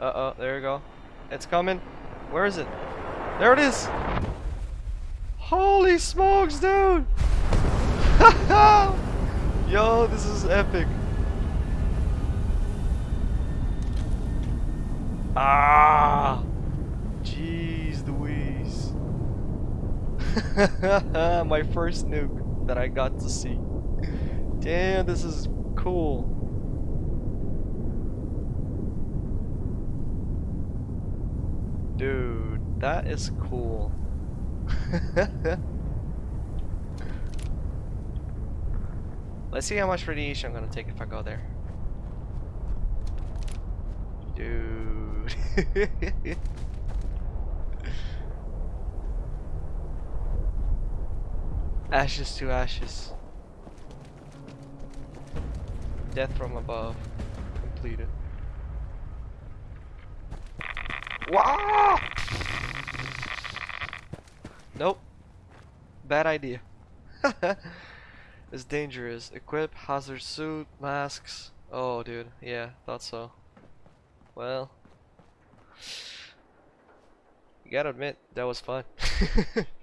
Uh oh, there you go. It's coming. Where is it? There it is! Holy smokes, dude! Yo, this is epic. Ah! Jeez Louise. My first nuke that I got to see. Damn, this is cool. Dude, that is cool. Let's see how much radiation I'm gonna take if I go there. Dude. ashes to ashes. Death from above. Completed. Wow! Nope. Bad idea. it's dangerous. Equip hazard suit, masks. Oh, dude. Yeah, thought so. Well, you gotta admit that was fun.